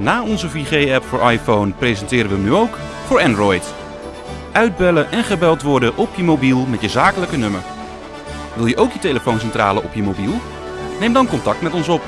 Na onze 4G-app voor iPhone presenteren we hem nu ook voor Android. Uitbellen en gebeld worden op je mobiel met je zakelijke nummer. Wil je ook je telefooncentrale op je mobiel? Neem dan contact met ons op.